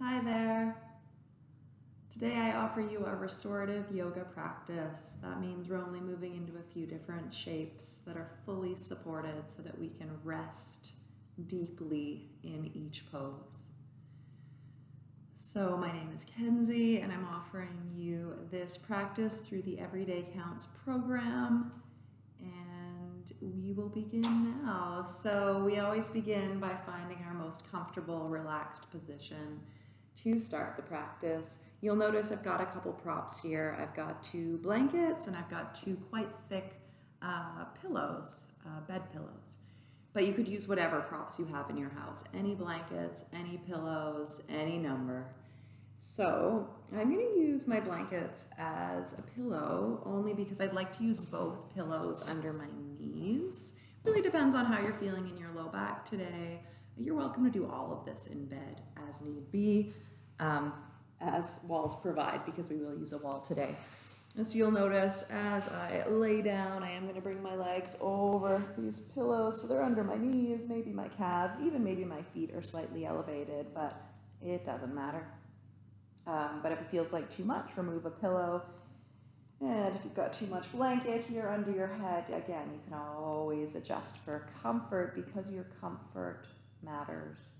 Hi there. Today I offer you a restorative yoga practice. That means we're only moving into a few different shapes that are fully supported so that we can rest deeply in each pose. So my name is Kenzie and I'm offering you this practice through the Everyday Counts program and we will begin now. So we always begin by finding our most comfortable, relaxed position to start the practice. You'll notice I've got a couple props here. I've got two blankets and I've got two quite thick uh, pillows, uh, bed pillows. But you could use whatever props you have in your house. Any blankets, any pillows, any number. So I'm to use my blankets as a pillow only because I'd like to use both pillows under my knees. Really depends on how you're feeling in your low back today. You're welcome to do all of this in bed as need be, um, as walls provide, because we will use a wall today. As you'll notice, as I lay down, I am going to bring my legs over these pillows so they're under my knees, maybe my calves, even maybe my feet are slightly elevated, but it doesn't matter. Um, but if it feels like too much, remove a pillow. And if you've got too much blanket here under your head, again, you can always adjust for comfort because your comfort matters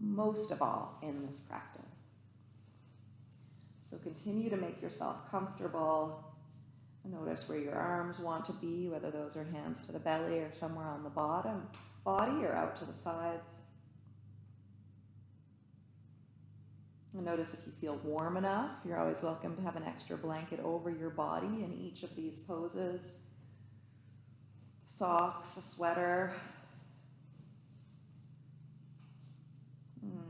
most of all in this practice. So continue to make yourself comfortable. Notice where your arms want to be, whether those are hands to the belly or somewhere on the bottom body or out to the sides. And notice if you feel warm enough, you're always welcome to have an extra blanket over your body in each of these poses. Socks, a sweater,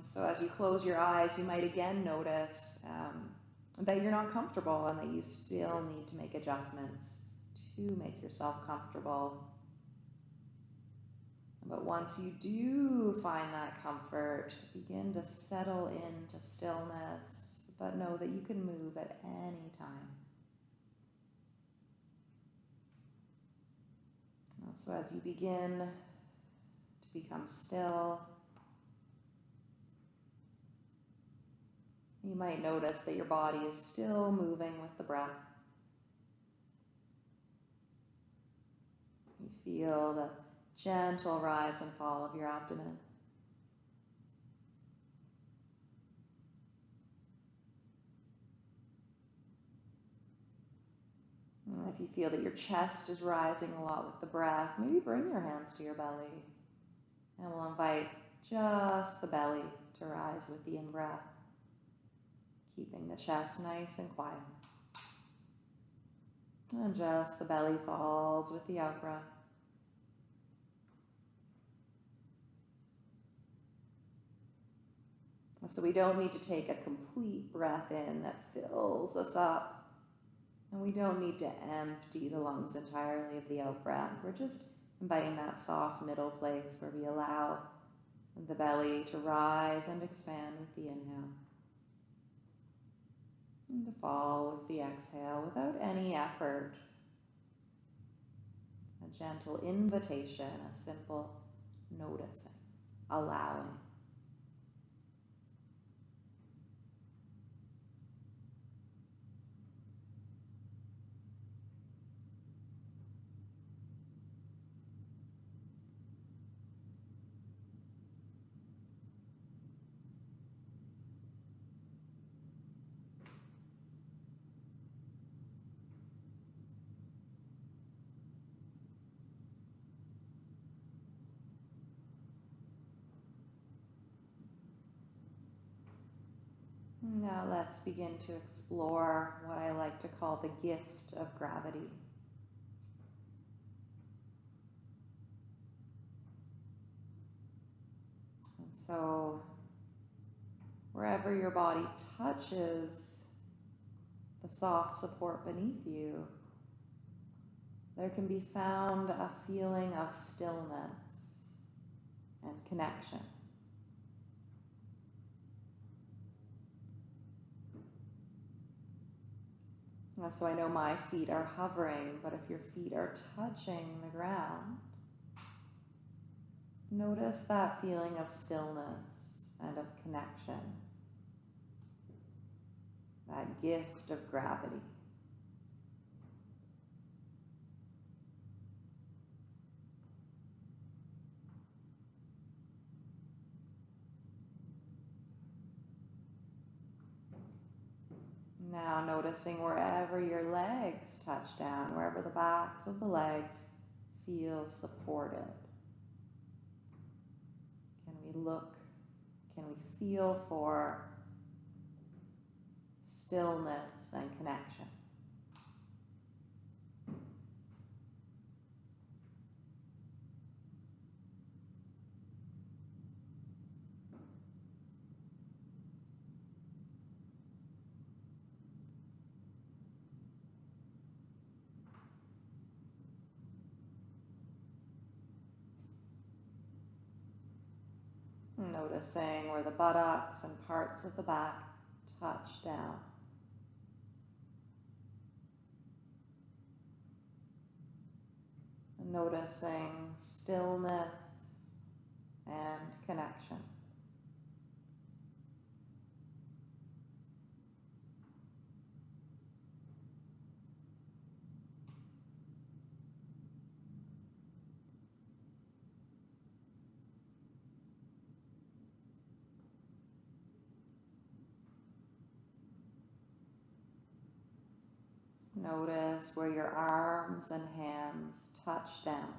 So as you close your eyes, you might again notice um, that you're not comfortable and that you still need to make adjustments to make yourself comfortable. But once you do find that comfort, begin to settle into stillness, but know that you can move at any time. So as you begin to become still, You might notice that your body is still moving with the breath. You feel the gentle rise and fall of your abdomen. And if you feel that your chest is rising a lot with the breath, maybe bring your hands to your belly. And we'll invite just the belly to rise with the in-breath keeping the chest nice and quiet. And just the belly falls with the out breath. So we don't need to take a complete breath in that fills us up. And we don't need to empty the lungs entirely of the out breath. We're just inviting that soft middle place where we allow the belly to rise and expand with the inhale and to fall with the exhale without any effort. A gentle invitation, a simple noticing, allowing. Now let's begin to explore what I like to call the gift of gravity. And so wherever your body touches the soft support beneath you, there can be found a feeling of stillness and connection. So I know my feet are hovering, but if your feet are touching the ground, notice that feeling of stillness and of connection, that gift of gravity. Now noticing wherever your legs touch down, wherever the backs of the legs feel supported. Can we look, can we feel for stillness and connection? Noticing where the buttocks and parts of the back touch down. Noticing stillness and connection. Notice where your arms and hands touch down.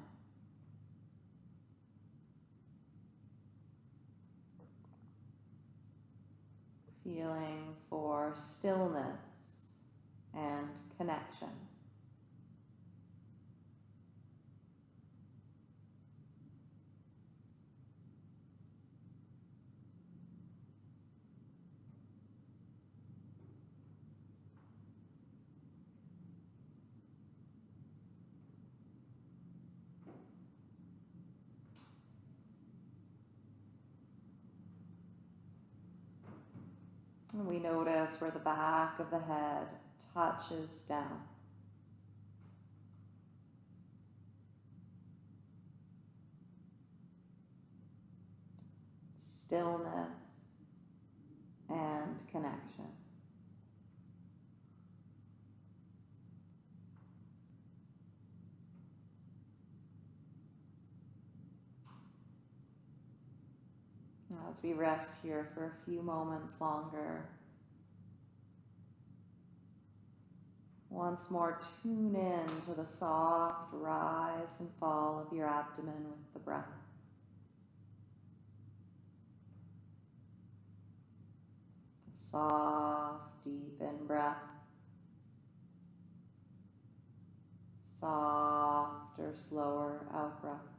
Feeling for stillness and connection. Notice where the back of the head touches down. Stillness and connection. As we rest here for a few moments longer, once more tune in to the soft rise and fall of your abdomen with the breath. Soft, deep in breath. Softer, slower out breath.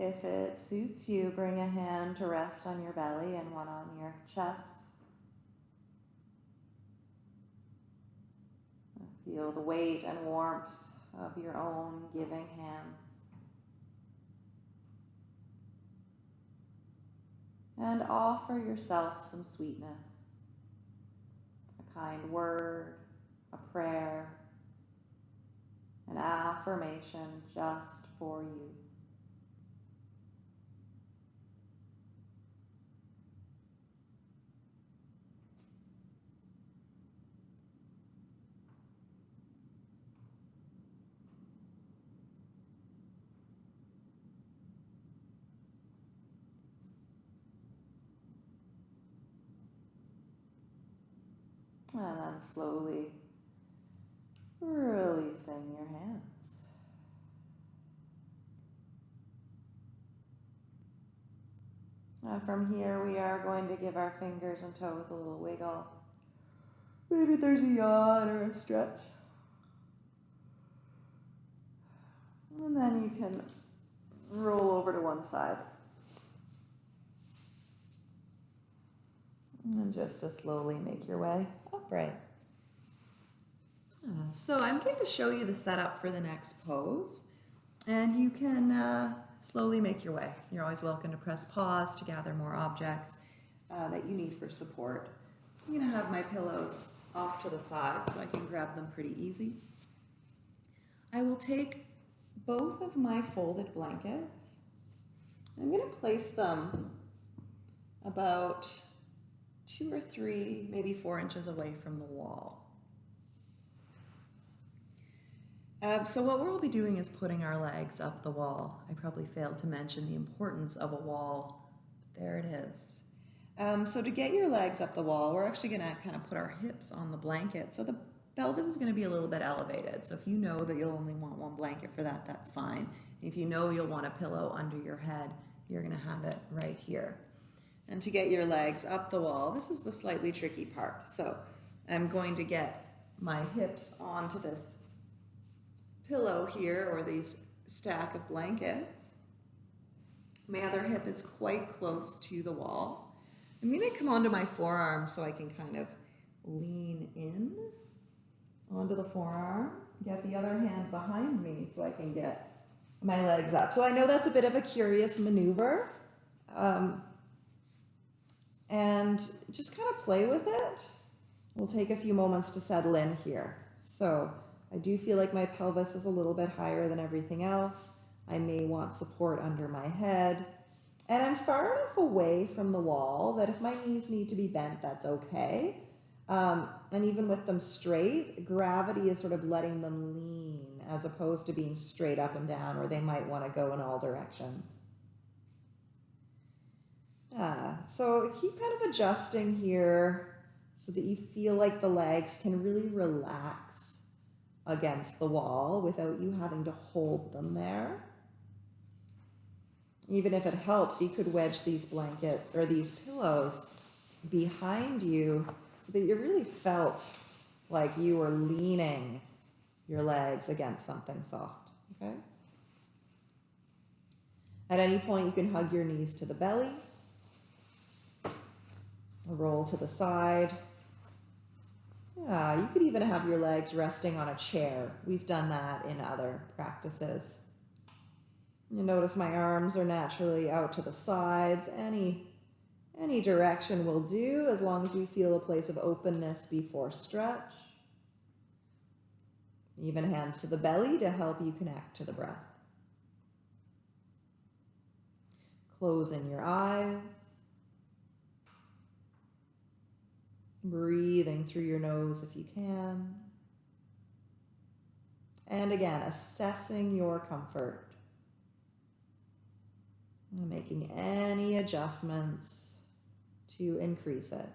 If it suits you, bring a hand to rest on your belly and one on your chest. Feel the weight and warmth of your own giving hands. And offer yourself some sweetness, a kind word, a prayer, an affirmation just for you. And then slowly releasing your hands. Now from here, we are going to give our fingers and toes a little wiggle. Maybe there's a yawn or a stretch. And then you can roll over to one side. And just to slowly make your way upright. Uh, so I'm going to show you the setup for the next pose. And you can uh, slowly make your way. You're always welcome to press pause to gather more objects uh, that you need for support. So I'm going to have my pillows off to the side so I can grab them pretty easy. I will take both of my folded blankets. I'm going to place them about two or three, maybe four inches away from the wall. Um, so what we'll be doing is putting our legs up the wall. I probably failed to mention the importance of a wall, but there it is. Um, so to get your legs up the wall, we're actually going to kind of put our hips on the blanket. So the pelvis is going to be a little bit elevated. So if you know that you'll only want one blanket for that, that's fine. If you know you'll want a pillow under your head, you're going to have it right here. And to get your legs up the wall, this is the slightly tricky part. So I'm going to get my hips onto this pillow here or these stack of blankets. My other hip is quite close to the wall. I'm going to come onto my forearm so I can kind of lean in onto the forearm, get the other hand behind me so I can get my legs up. So I know that's a bit of a curious maneuver. Um, and just kind of play with it. We'll take a few moments to settle in here. So I do feel like my pelvis is a little bit higher than everything else. I may want support under my head. And I'm far enough away from the wall that if my knees need to be bent, that's okay. Um, and even with them straight, gravity is sort of letting them lean as opposed to being straight up and down where they might want to go in all directions. Yeah, so keep kind of adjusting here so that you feel like the legs can really relax against the wall without you having to hold them there. Even if it helps, you could wedge these blankets or these pillows behind you so that you really felt like you were leaning your legs against something soft, okay? At any point, you can hug your knees to the belly, roll to the side, yeah, you could even have your legs resting on a chair. We've done that in other practices. You notice my arms are naturally out to the sides. Any, any direction will do as long as we feel a place of openness before stretch. Even hands to the belly to help you connect to the breath. Closing your eyes. Breathing through your nose if you can. And again, assessing your comfort. Making any adjustments to increase it.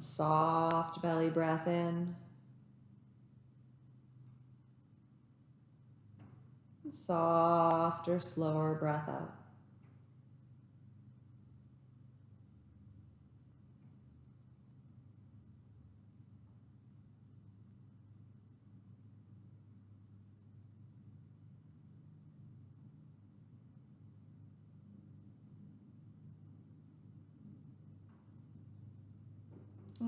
Soft belly breath in. And Softer, slower breath out.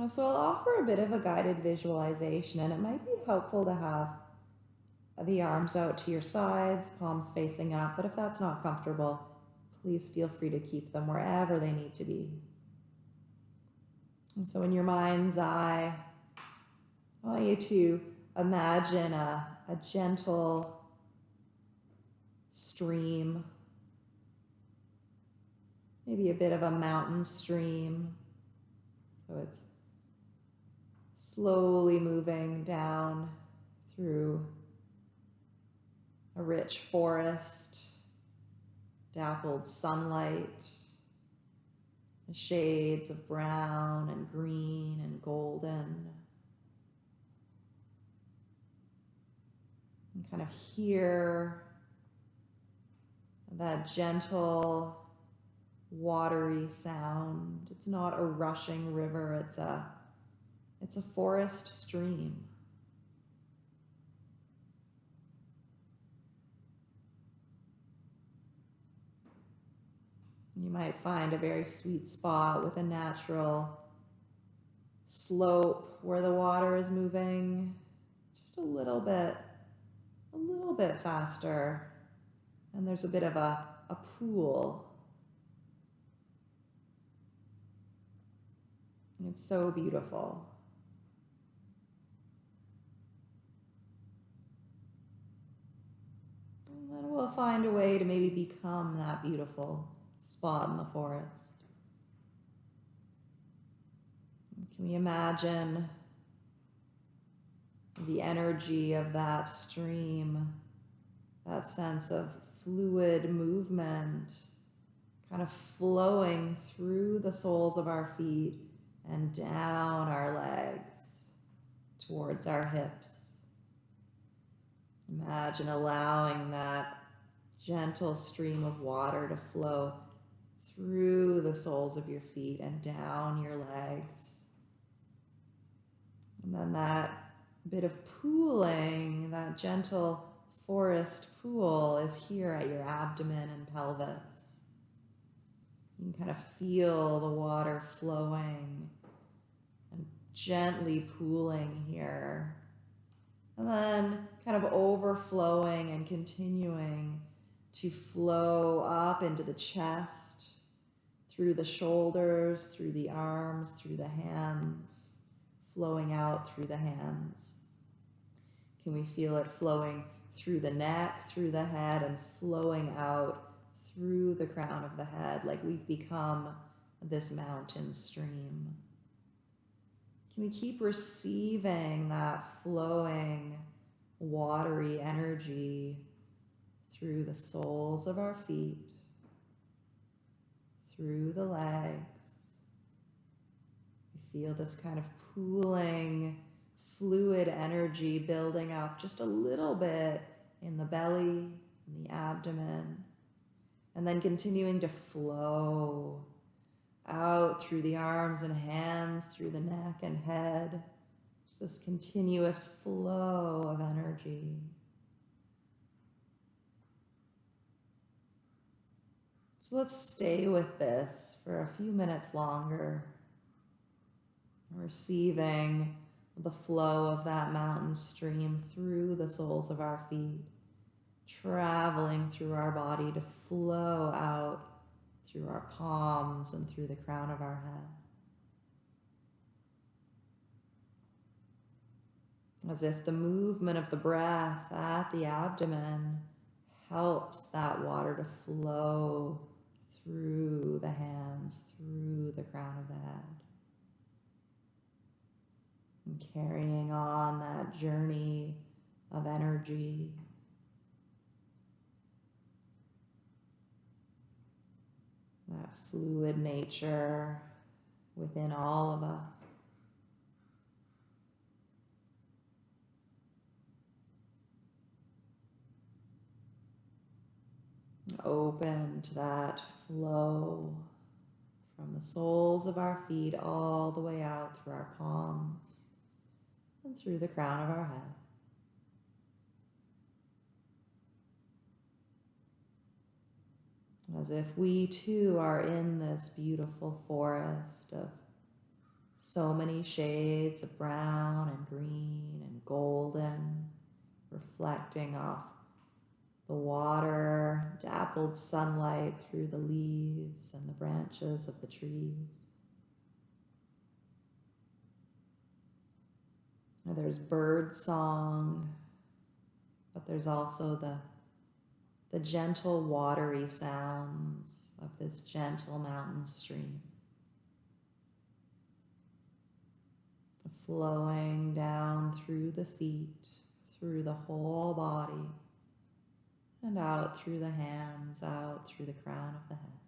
So I'll offer a bit of a guided visualization and it might be helpful to have the arms out to your sides, palms facing up, but if that's not comfortable, please feel free to keep them wherever they need to be. And so in your mind's eye, I want you to imagine a, a gentle stream, maybe a bit of a mountain stream. So it's slowly moving down through a rich forest, dappled sunlight, shades of brown and green and golden. And kind of hear that gentle watery sound. It's not a rushing river, it's a it's a forest stream. You might find a very sweet spot with a natural slope where the water is moving just a little bit, a little bit faster. And there's a bit of a, a pool. It's so beautiful. And we'll find a way to maybe become that beautiful spot in the forest. Can we imagine the energy of that stream, that sense of fluid movement kind of flowing through the soles of our feet and down our legs towards our hips. Imagine allowing that gentle stream of water to flow through the soles of your feet and down your legs. And then that bit of pooling, that gentle forest pool is here at your abdomen and pelvis. You can kind of feel the water flowing and gently pooling here. And then kind of overflowing and continuing to flow up into the chest, through the shoulders, through the arms, through the hands, flowing out through the hands. Can we feel it flowing through the neck, through the head, and flowing out through the crown of the head like we've become this mountain stream? Can we keep receiving that flowing, watery energy through the soles of our feet, through the legs? We feel this kind of pooling fluid energy building up just a little bit in the belly, in the abdomen, and then continuing to flow out through the arms and hands, through the neck and head. Just this continuous flow of energy. So let's stay with this for a few minutes longer, receiving the flow of that mountain stream through the soles of our feet, traveling through our body to flow out through our palms and through the crown of our head. As if the movement of the breath at the abdomen helps that water to flow through the hands, through the crown of the head. And carrying on that journey of energy. That fluid nature within all of us. Open to that flow from the soles of our feet all the way out through our palms and through the crown of our head. As if we too are in this beautiful forest of so many shades of brown and green and golden, reflecting off the water, dappled sunlight through the leaves and the branches of the trees. There's bird song, but there's also the, the gentle watery sounds of this gentle mountain stream. Flowing down through the feet, through the whole body, and out through the hands, out through the crown of the head.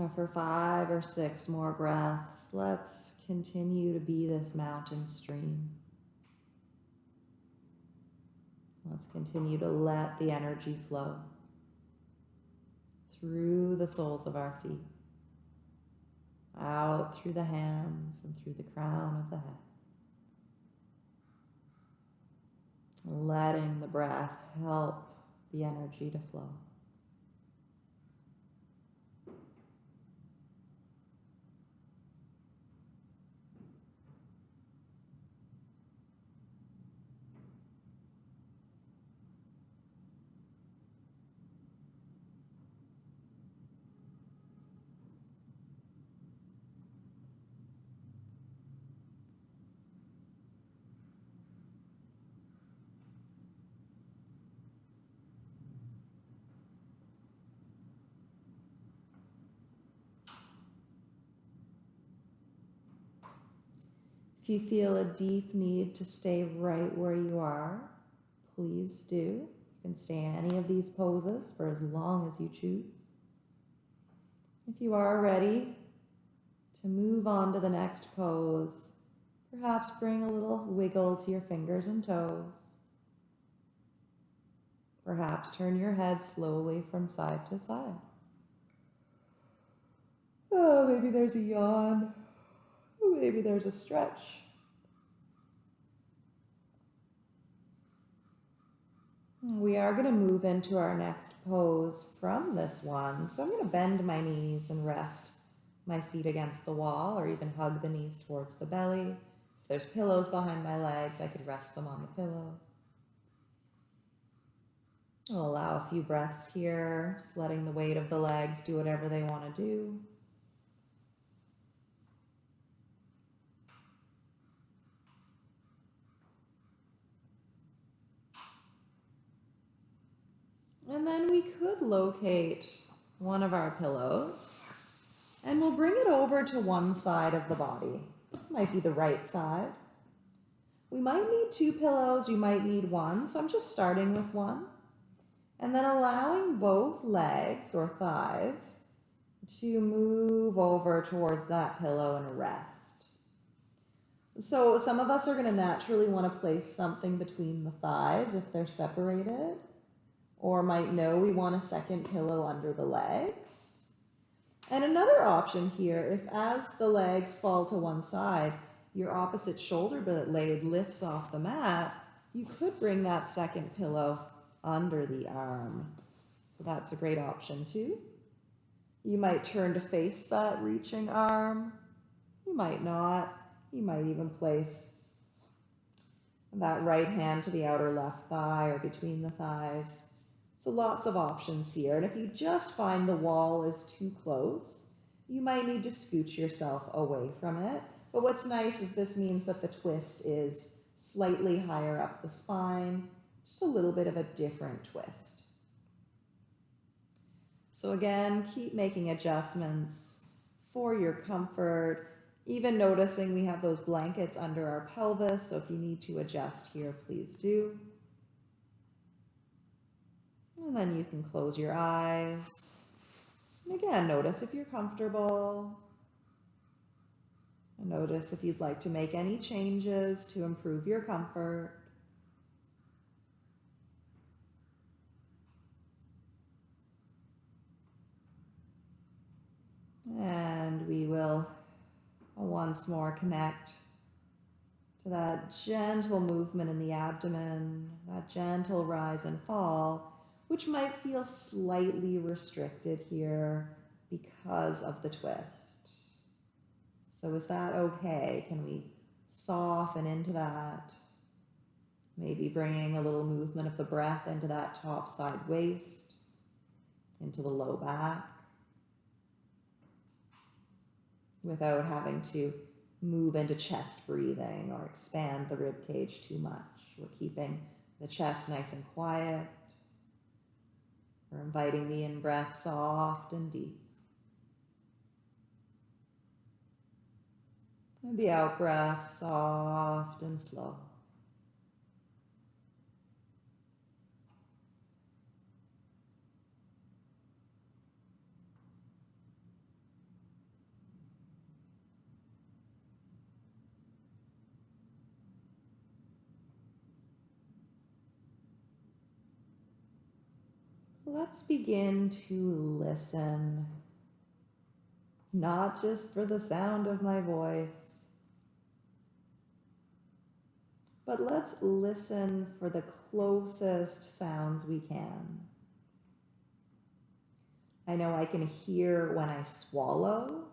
Now for five or six more breaths, let's continue to be this mountain stream. Let's continue to let the energy flow through the soles of our feet, out through the hands and through the crown of the head. Letting the breath help the energy to flow. If you feel a deep need to stay right where you are, please do. You can stay in any of these poses for as long as you choose. If you are ready to move on to the next pose, perhaps bring a little wiggle to your fingers and toes. Perhaps turn your head slowly from side to side. Oh, maybe there's a yawn. Maybe there's a stretch. We are going to move into our next pose from this one. So I'm going to bend my knees and rest my feet against the wall or even hug the knees towards the belly. If there's pillows behind my legs, I could rest them on the pillows. I'll allow a few breaths here, just letting the weight of the legs do whatever they want to do. And then we could locate one of our pillows and we'll bring it over to one side of the body. It might be the right side. We might need two pillows, you might need one, so I'm just starting with one. And then allowing both legs or thighs to move over towards that pillow and rest. So some of us are going to naturally want to place something between the thighs if they're separated or might know we want a second pillow under the legs. And another option here, if as the legs fall to one side, your opposite shoulder blade lifts off the mat, you could bring that second pillow under the arm. So that's a great option too. You might turn to face that reaching arm. You might not. You might even place that right hand to the outer left thigh or between the thighs. So lots of options here. And if you just find the wall is too close, you might need to scooch yourself away from it. But what's nice is this means that the twist is slightly higher up the spine, just a little bit of a different twist. So again, keep making adjustments for your comfort, even noticing we have those blankets under our pelvis. So if you need to adjust here, please do. And then you can close your eyes. And again, notice if you're comfortable. And notice if you'd like to make any changes to improve your comfort. And we will once more connect to that gentle movement in the abdomen, that gentle rise and fall which might feel slightly restricted here because of the twist. So is that okay? Can we soften into that? Maybe bringing a little movement of the breath into that top side waist, into the low back, without having to move into chest breathing or expand the rib cage too much. We're keeping the chest nice and quiet. We're inviting the in breath soft and deep. And the out breath soft and slow. Let's begin to listen, not just for the sound of my voice, but let's listen for the closest sounds we can. I know I can hear when I swallow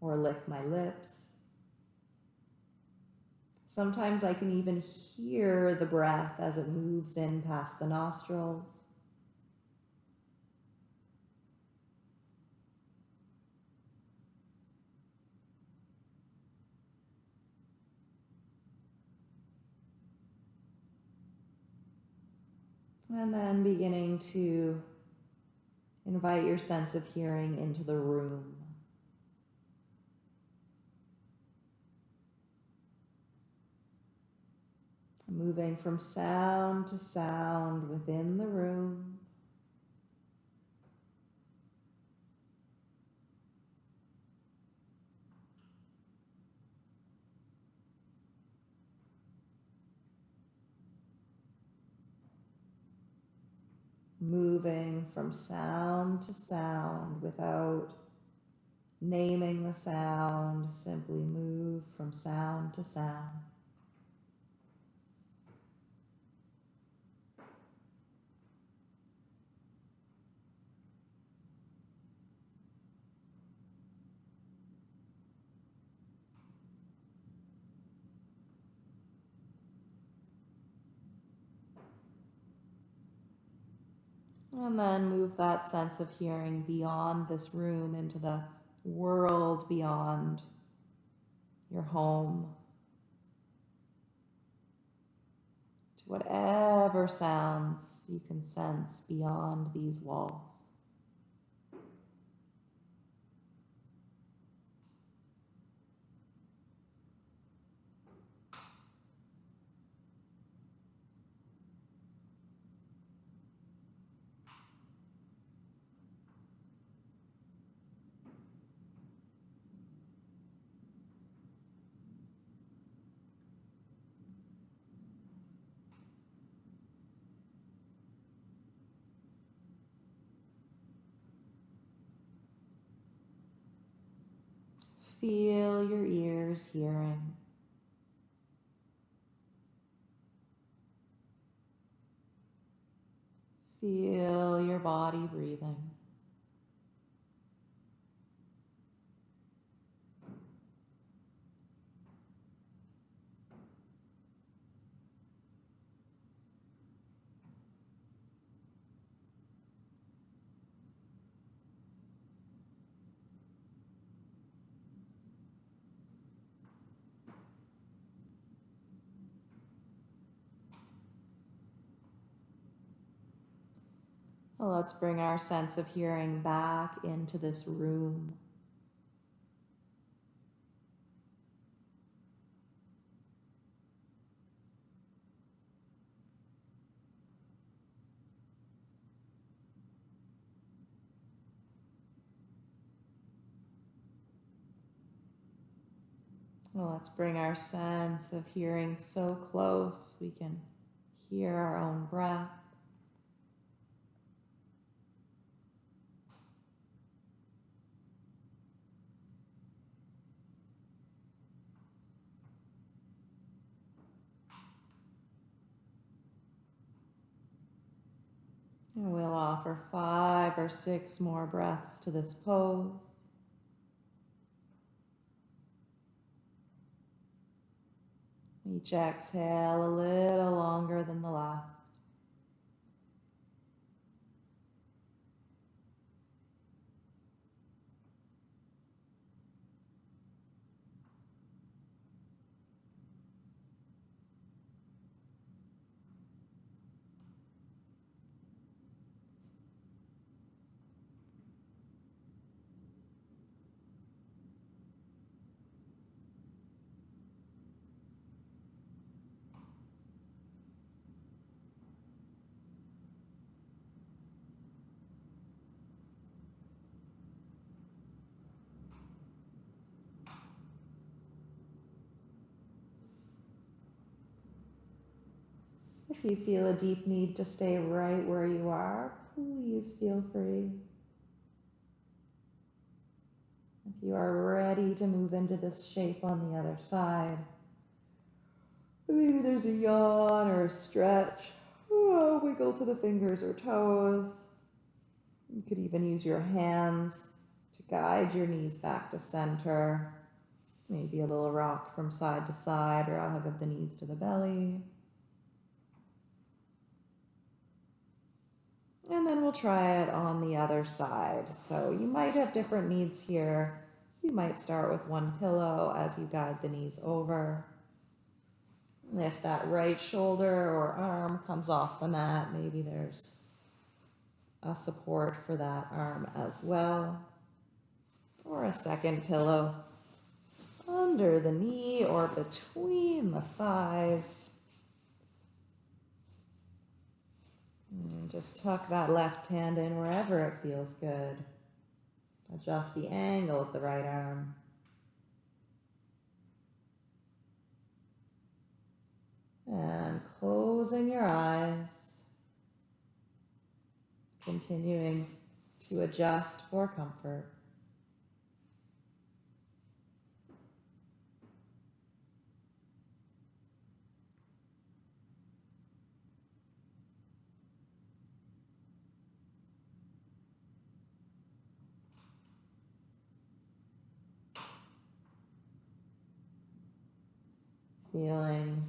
or lick my lips. Sometimes I can even hear the breath as it moves in past the nostrils. And then beginning to invite your sense of hearing into the room. Moving from sound to sound within the room. Moving from sound to sound without naming the sound, simply move from sound to sound. And then move that sense of hearing beyond this room into the world beyond your home. To whatever sounds you can sense beyond these walls. Feel your ears hearing. Feel your body breathing. Let's bring our sense of hearing back into this room. Let's bring our sense of hearing so close we can hear our own breath. We'll offer five or six more breaths to this pose. Each exhale a little longer than the last. If you feel a deep need to stay right where you are, please feel free. If you are ready to move into this shape on the other side, maybe there's a yawn or a stretch, oh, wiggle to the fingers or toes. You could even use your hands to guide your knees back to center. Maybe a little rock from side to side or a hug of the knees to the belly. And then we'll try it on the other side. So you might have different needs here. You might start with one pillow as you guide the knees over. If that right shoulder or arm comes off the mat, maybe there's a support for that arm as well. Or a second pillow under the knee or between the thighs. And just tuck that left hand in wherever it feels good. Adjust the angle of the right arm. And closing your eyes. Continuing to adjust for comfort. Feeling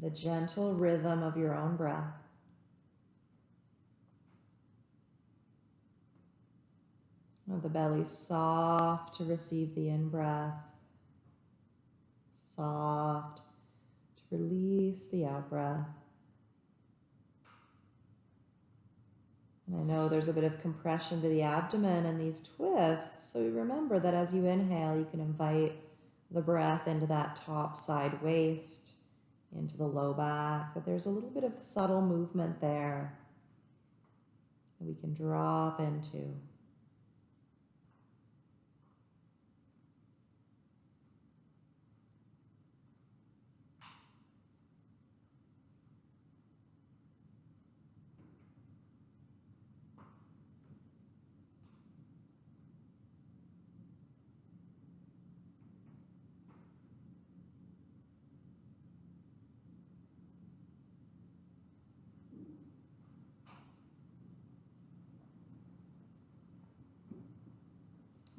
the gentle rhythm of your own breath. The belly soft to receive the in breath, soft to release the out breath. And I know there's a bit of compression to the abdomen in these twists, so remember that as you inhale, you can invite the breath into that top side waist, into the low back, but there's a little bit of subtle movement there that we can drop into.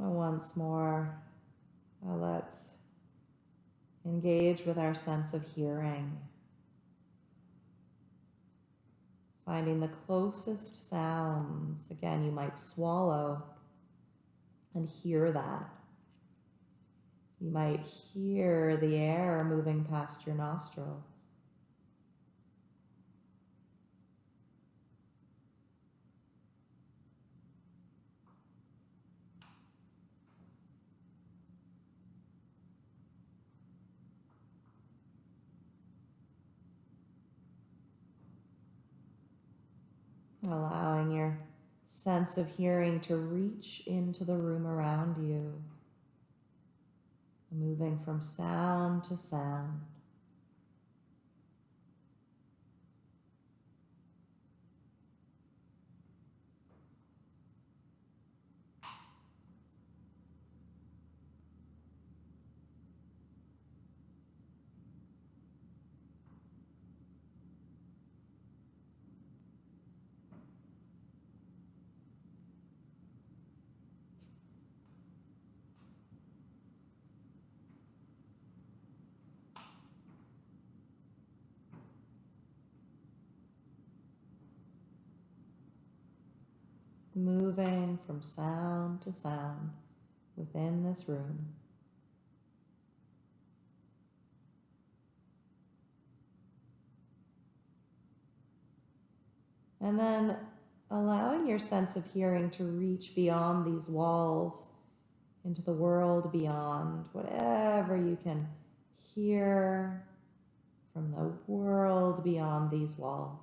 Once more, uh, let's engage with our sense of hearing. Finding the closest sounds. Again, you might swallow and hear that. You might hear the air moving past your nostrils. Allowing your sense of hearing to reach into the room around you, moving from sound to sound. moving from sound to sound within this room. And then allowing your sense of hearing to reach beyond these walls into the world beyond, whatever you can hear from the world beyond these walls.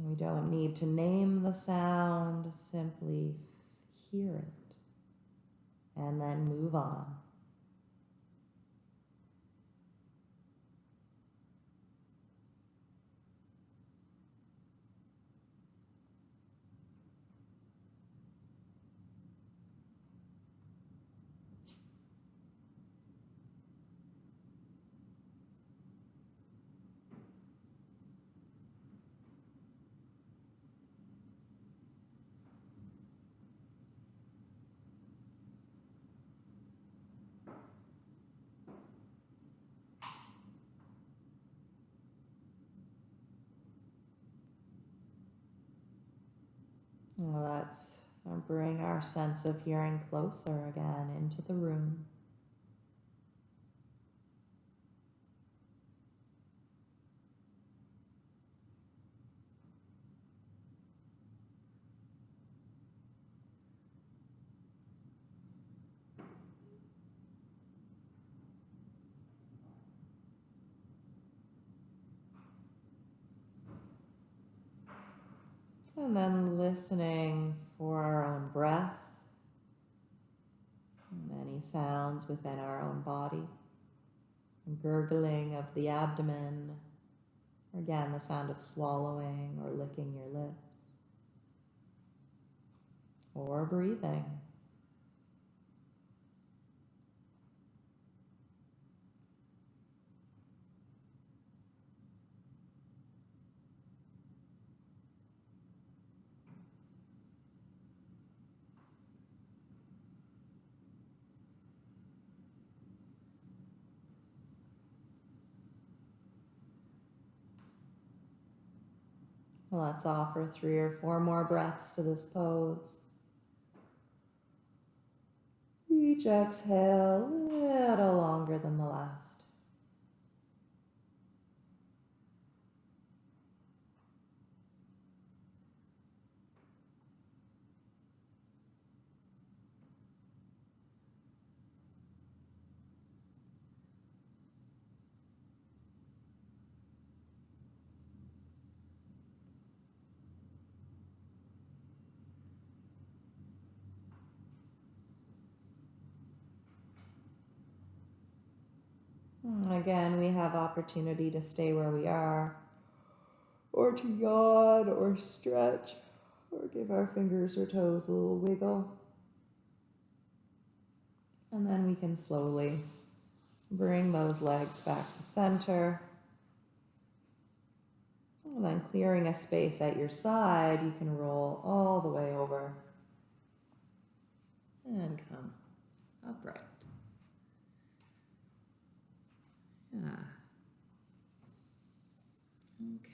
We don't need to name the sound, simply hear it and then move on. let's uh, bring our sense of hearing closer again into the room. And then listening for our own breath, any sounds within our own body, gurgling of the abdomen, again the sound of swallowing or licking your lips, or breathing. Let's offer three or four more breaths to this pose. Each exhale a little longer than the last. Again, we have opportunity to stay where we are, or to yawn, or stretch, or give our fingers or toes a little wiggle. And then we can slowly bring those legs back to center. And then clearing a space at your side, you can roll all the way over and come upright. Yeah.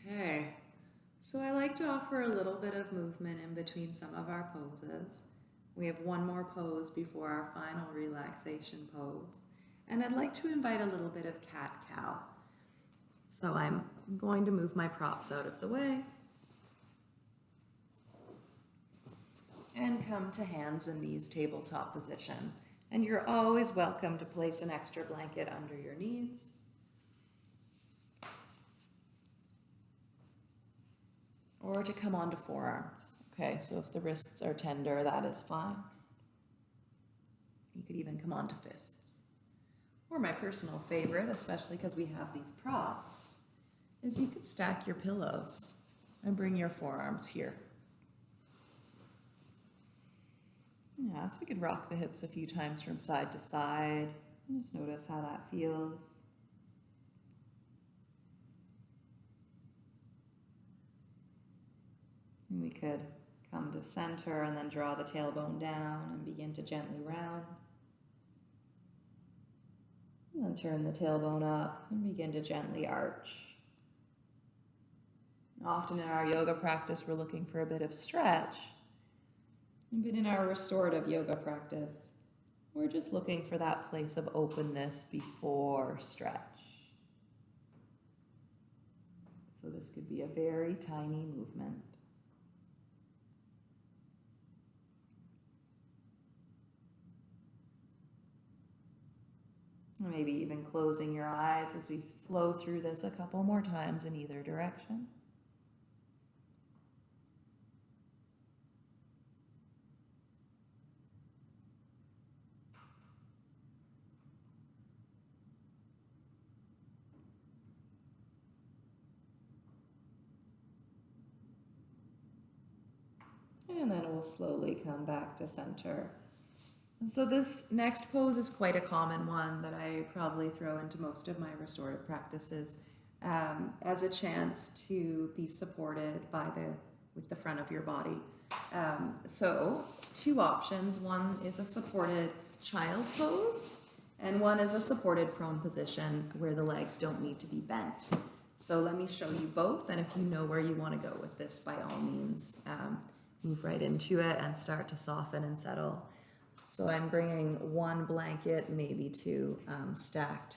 Okay. So I like to offer a little bit of movement in between some of our poses. We have one more pose before our final relaxation pose. And I'd like to invite a little bit of cat cow. So I'm going to move my props out of the way. And come to hands and knees tabletop position. And you're always welcome to place an extra blanket under your knees. Or to come onto forearms. Okay, so if the wrists are tender, that is fine. You could even come onto fists. Or my personal favorite, especially because we have these props, is you could stack your pillows and bring your forearms here. Yeah, so we could rock the hips a few times from side to side. Just notice how that feels. And we could come to center and then draw the tailbone down and begin to gently round. And then turn the tailbone up and begin to gently arch. Often in our yoga practice, we're looking for a bit of stretch. But in our restorative yoga practice, we're just looking for that place of openness before stretch. So this could be a very tiny movement. Maybe even closing your eyes as we flow through this a couple more times in either direction. And then we'll slowly come back to center. So this next pose is quite a common one that I probably throw into most of my restorative practices um, as a chance to be supported by the with the front of your body. Um, so two options. One is a supported child pose and one is a supported prone position where the legs don't need to be bent. So let me show you both and if you know where you want to go with this by all means um, move right into it and start to soften and settle. So I'm bringing one blanket, maybe two, um, stacked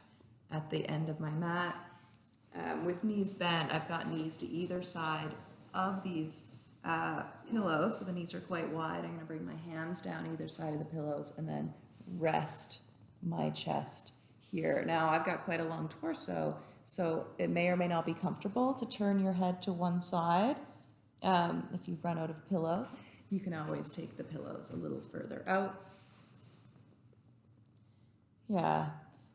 at the end of my mat. Um, with knees bent, I've got knees to either side of these uh, pillows, so the knees are quite wide. I'm going to bring my hands down either side of the pillows and then rest my chest here. Now I've got quite a long torso, so it may or may not be comfortable to turn your head to one side. Um, if you've run out of pillow, you can always take the pillows a little further out. Yeah,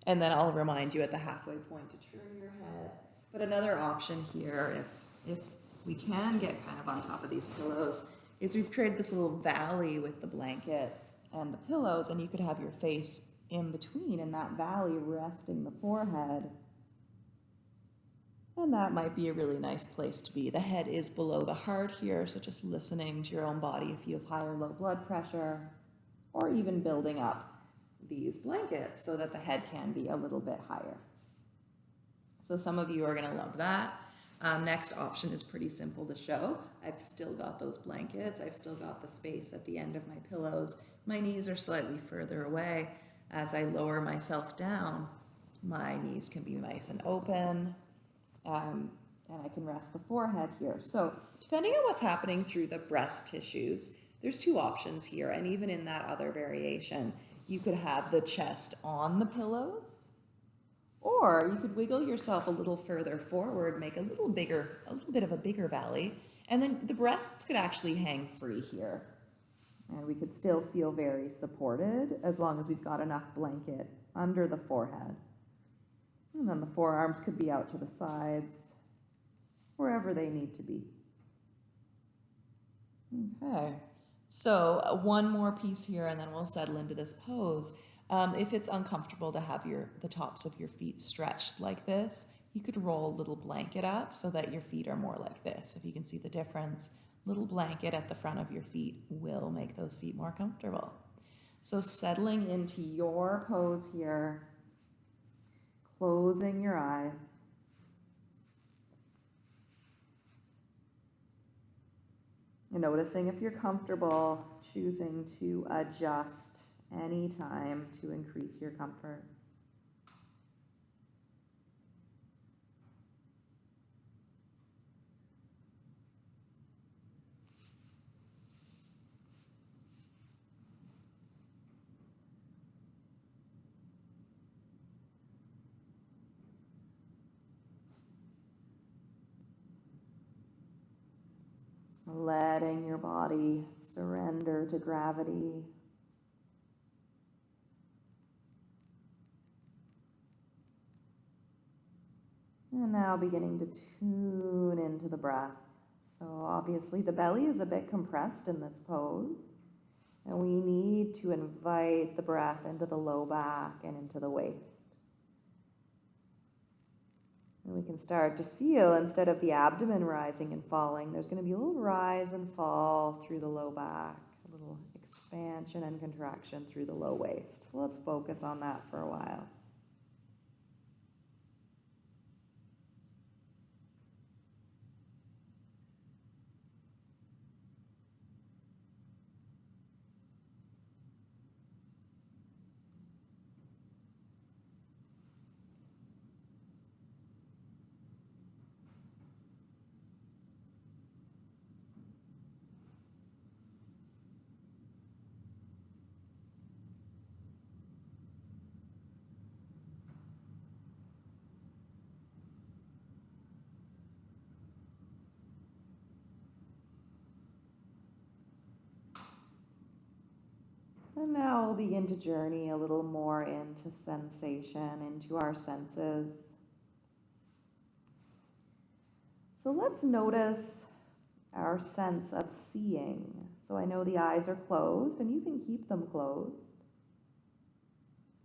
and then I'll remind you at the halfway point to turn your head. But another option here, if, if we can get kind of on top of these pillows, is we've created this little valley with the blanket and the pillows, and you could have your face in between in that valley resting the forehead. And that might be a really nice place to be. The head is below the heart here, so just listening to your own body if you have high or low blood pressure, or even building up these blankets so that the head can be a little bit higher. So some of you are going to love that. Um, next option is pretty simple to show. I've still got those blankets. I've still got the space at the end of my pillows. My knees are slightly further away. As I lower myself down, my knees can be nice and open. Um, and I can rest the forehead here. So depending on what's happening through the breast tissues, there's two options here. And even in that other variation, you could have the chest on the pillows, or you could wiggle yourself a little further forward, make a little bigger, a little bit of a bigger valley, and then the breasts could actually hang free here. And we could still feel very supported as long as we've got enough blanket under the forehead. And then the forearms could be out to the sides, wherever they need to be. Okay. So one more piece here and then we'll settle into this pose. Um, if it's uncomfortable to have your the tops of your feet stretched like this, you could roll a little blanket up so that your feet are more like this. If you can see the difference, little blanket at the front of your feet will make those feet more comfortable. So settling into your pose here, closing your eyes. And noticing if you're comfortable, choosing to adjust any time to increase your comfort. Letting your body surrender to gravity. And now beginning to tune into the breath. So obviously the belly is a bit compressed in this pose. And we need to invite the breath into the low back and into the waist. And we can start to feel, instead of the abdomen rising and falling, there's going to be a little rise and fall through the low back, a little expansion and contraction through the low waist. Let's focus on that for a while. And now we'll begin to journey a little more into sensation, into our senses. So let's notice our sense of seeing. So I know the eyes are closed, and you can keep them closed.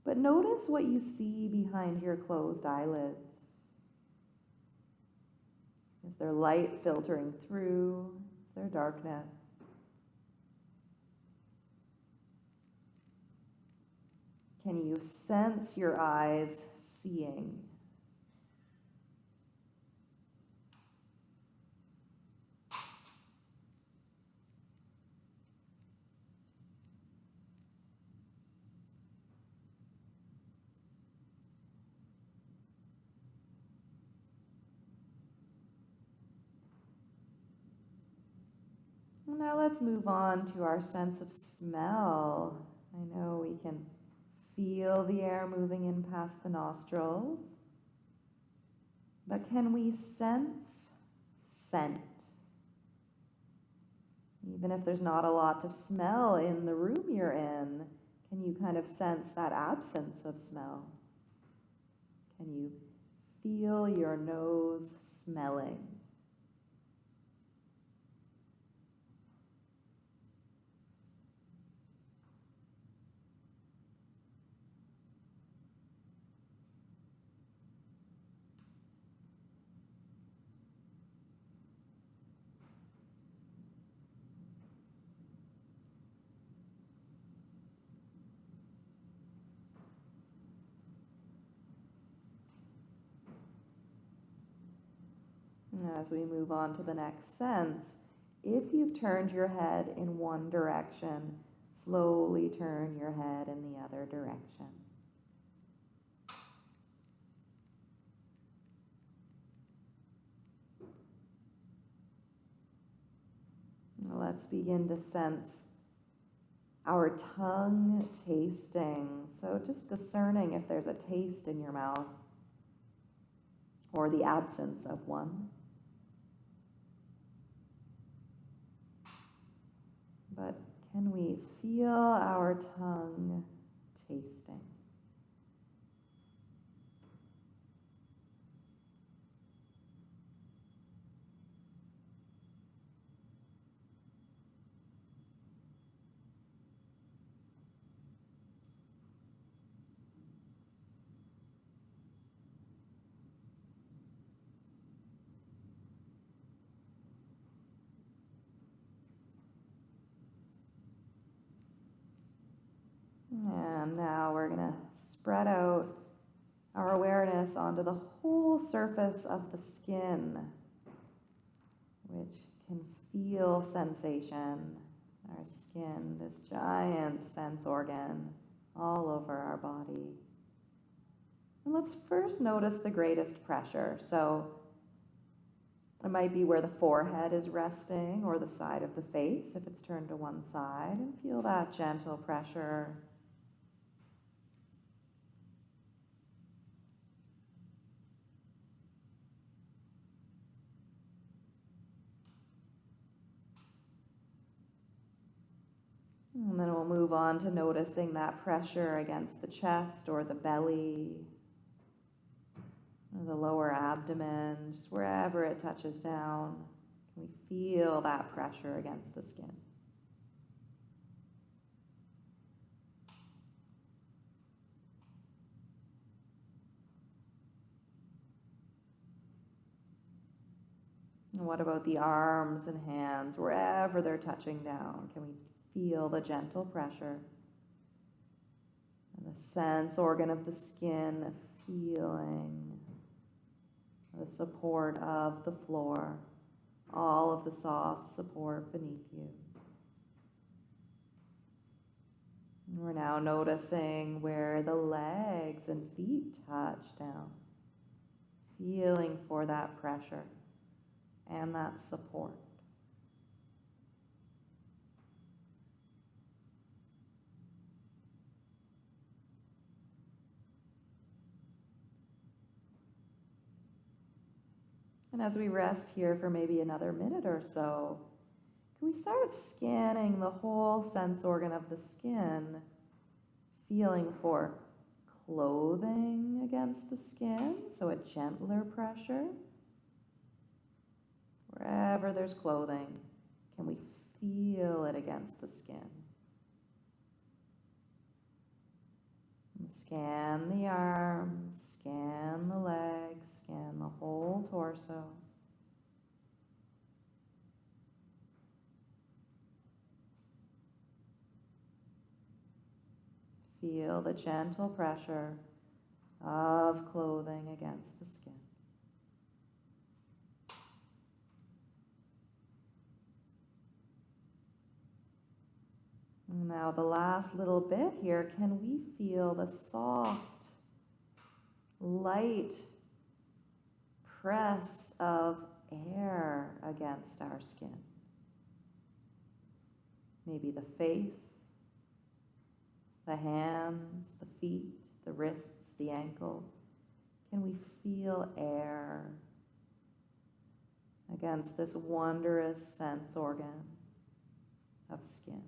But notice what you see behind your closed eyelids. Is there light filtering through? Is there darkness? Can you sense your eyes seeing? Now let's move on to our sense of smell. I know we can feel the air moving in past the nostrils, but can we sense scent? Even if there's not a lot to smell in the room you're in, can you kind of sense that absence of smell? Can you feel your nose smelling? As we move on to the next sense, if you've turned your head in one direction, slowly turn your head in the other direction. Let's begin to sense our tongue tasting. So, just discerning if there's a taste in your mouth or the absence of one. But can we feel our tongue tasting? And now we're going to spread out our awareness onto the whole surface of the skin, which can feel sensation. Our skin, this giant sense organ all over our body. And let's first notice the greatest pressure. So it might be where the forehead is resting or the side of the face if it's turned to one side, and feel that gentle pressure And then we'll move on to noticing that pressure against the chest or the belly, or the lower abdomen, just wherever it touches down. Can we feel that pressure against the skin. What about the arms and hands, wherever they're touching down? Can we feel the gentle pressure and the sense organ of the skin feeling the support of the floor, all of the soft support beneath you. And we're now noticing where the legs and feet touch down, feeling for that pressure and that support. And as we rest here for maybe another minute or so, can we start scanning the whole sense organ of the skin, feeling for clothing against the skin, so a gentler pressure. Wherever there's clothing, can we feel it against the skin? Scan the arms, scan the legs, scan the whole torso. Feel the gentle pressure of clothing against the skin. Now, the last little bit here, can we feel the soft, light press of air against our skin? maybe the face, the hands, the feet, the wrists, the ankles. Can we feel air against this wondrous sense organ of skin?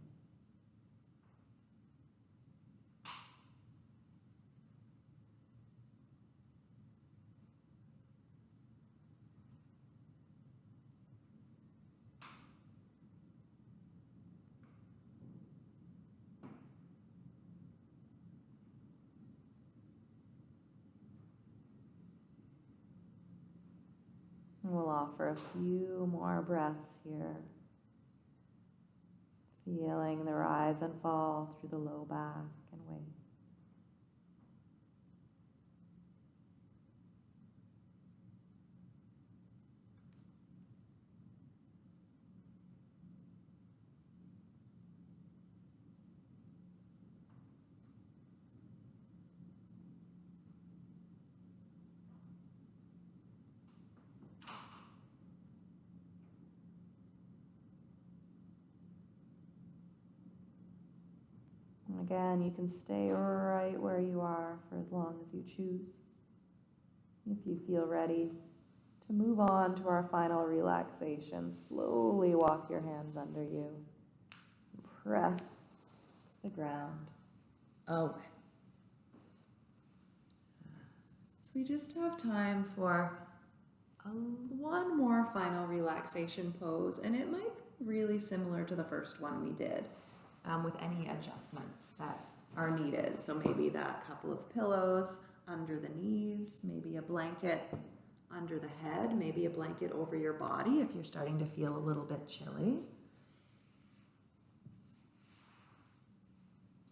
And a few more breaths here. Feeling the rise and fall through the low back and waist. And again, you can stay right where you are for as long as you choose. If you feel ready to move on to our final relaxation, slowly walk your hands under you. Press the ground. Oh. So we just have time for a, one more final relaxation pose, and it might be really similar to the first one we did um, with any adjustments that are needed. So maybe that couple of pillows under the knees, maybe a blanket under the head, maybe a blanket over your body if you're starting to feel a little bit chilly.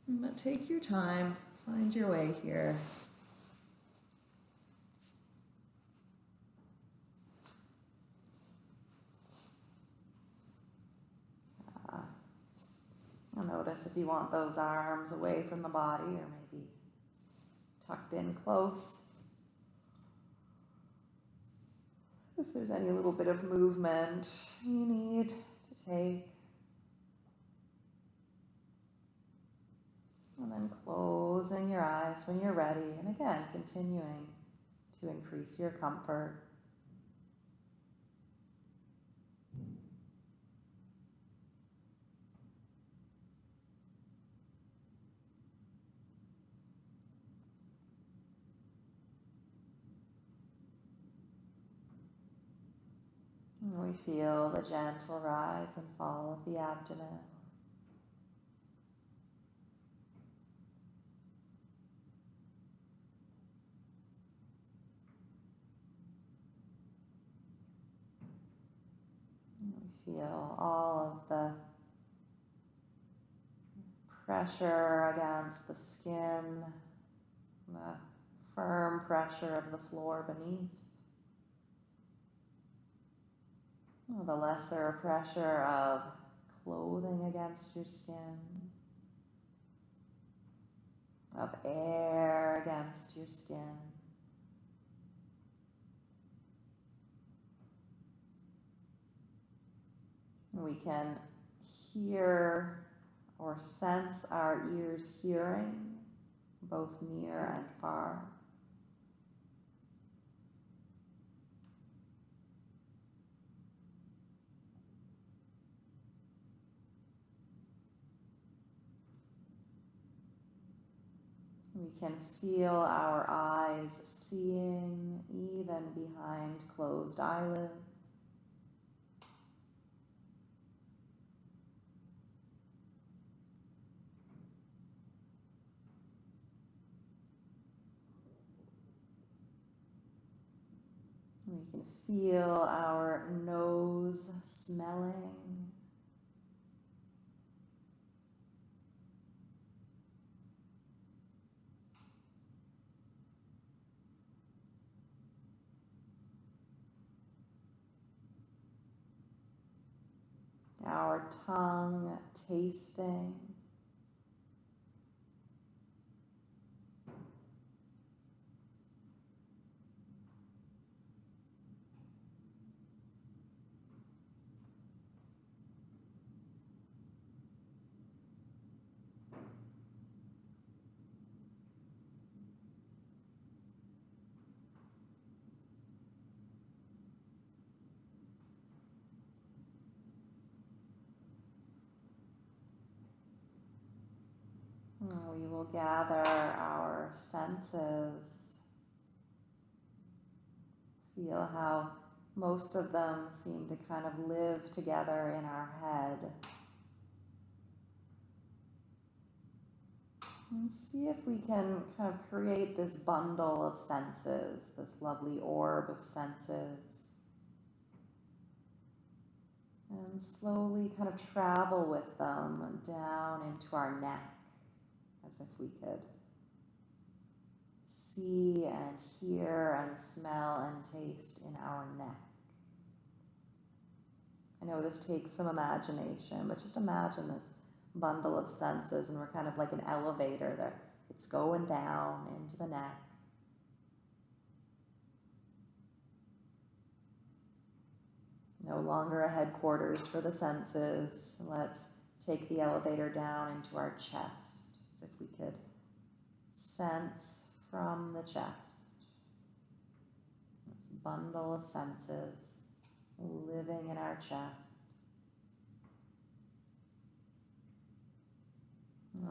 But take your time, find your way here. Notice if you want those arms away from the body or maybe tucked in close. If there's any little bit of movement you need to take. And then closing your eyes when you're ready. And again, continuing to increase your comfort. We feel the gentle rise and fall of the abdomen. We feel all of the pressure against the skin, the firm pressure of the floor beneath. Oh, the lesser pressure of clothing against your skin, of air against your skin. We can hear or sense our ears hearing, both near and far. We can feel our eyes seeing even behind closed eyelids. We can feel our nose smelling. Our tongue tasting. we'll gather our senses. Feel how most of them seem to kind of live together in our head. And see if we can kind of create this bundle of senses, this lovely orb of senses. And slowly kind of travel with them down into our neck, as if we could see and hear and smell and taste in our neck. I know this takes some imagination, but just imagine this bundle of senses, and we're kind of like an elevator there. It's going down into the neck. No longer a headquarters for the senses. Let's take the elevator down into our chest if we could sense from the chest. This bundle of senses living in our chest.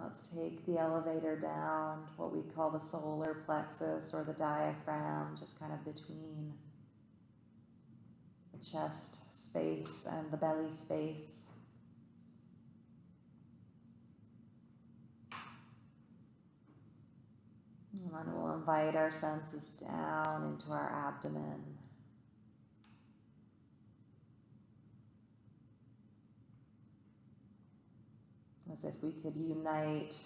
Let's take the elevator down to what we call the solar plexus or the diaphragm, just kind of between the chest space and the belly space. And we'll invite our senses down into our abdomen. As if we could unite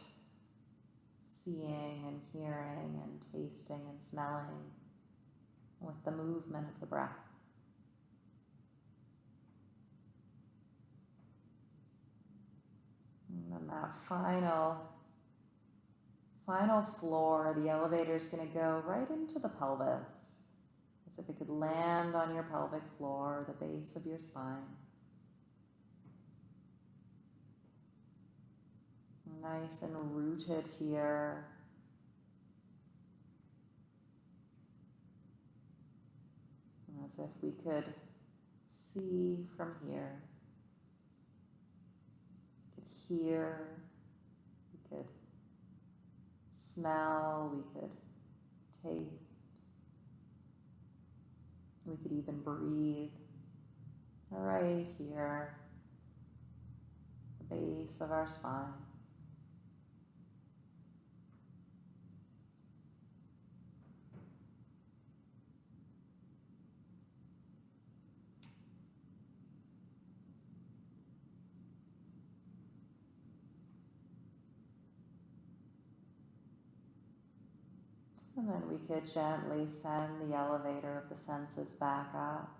seeing and hearing and tasting and smelling with the movement of the breath. And then that final final floor, the elevator is going to go right into the pelvis, as if it could land on your pelvic floor, the base of your spine. Nice and rooted here. As if we could see from here, we could hear, we could smell, we could taste, we could even breathe right here, the base of our spine. And then we could gently send the elevator of the senses back up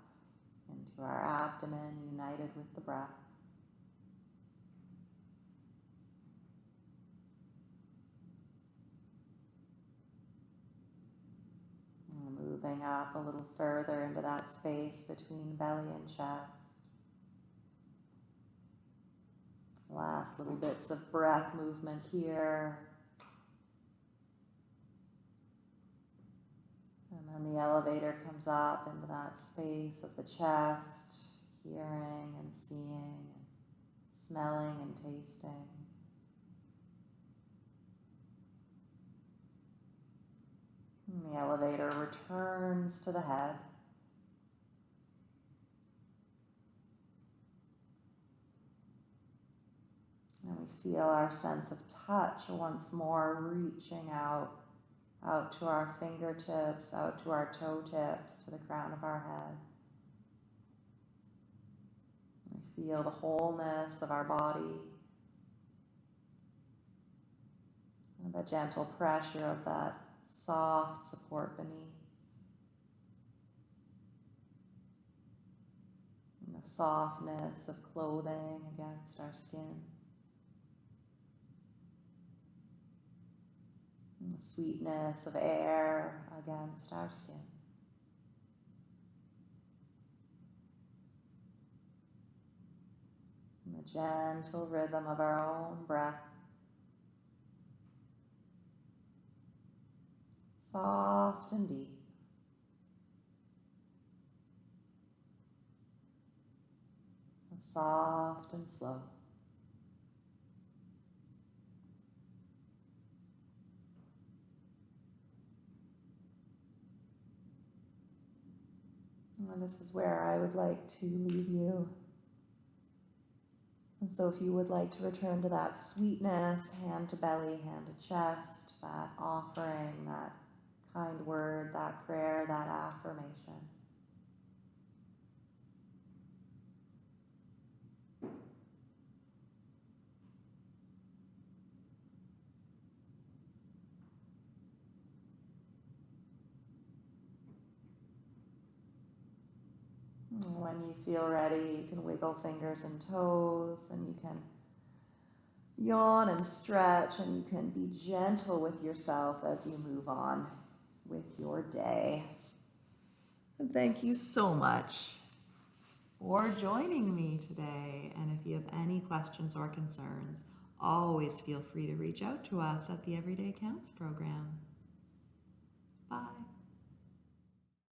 into our abdomen, united with the breath. Moving up a little further into that space between belly and chest. Last little bits of breath movement here. And then the elevator comes up into that space of the chest, hearing and seeing, and smelling and tasting. And the elevator returns to the head. And we feel our sense of touch once more reaching out out to our fingertips, out to our toe tips, to the crown of our head. We feel the wholeness of our body, the gentle pressure of that soft support beneath. The softness of clothing against our skin. The sweetness of air against our skin. And the gentle rhythm of our own breath. Soft and deep. Soft and slow. And this is where I would like to leave you. And so, if you would like to return to that sweetness, hand to belly, hand to chest, that offering, that kind word, that prayer, that affirmation. When you feel ready, you can wiggle fingers and toes, and you can yawn and stretch, and you can be gentle with yourself as you move on with your day. And thank you so much for joining me today. And if you have any questions or concerns, always feel free to reach out to us at the Everyday Counts program.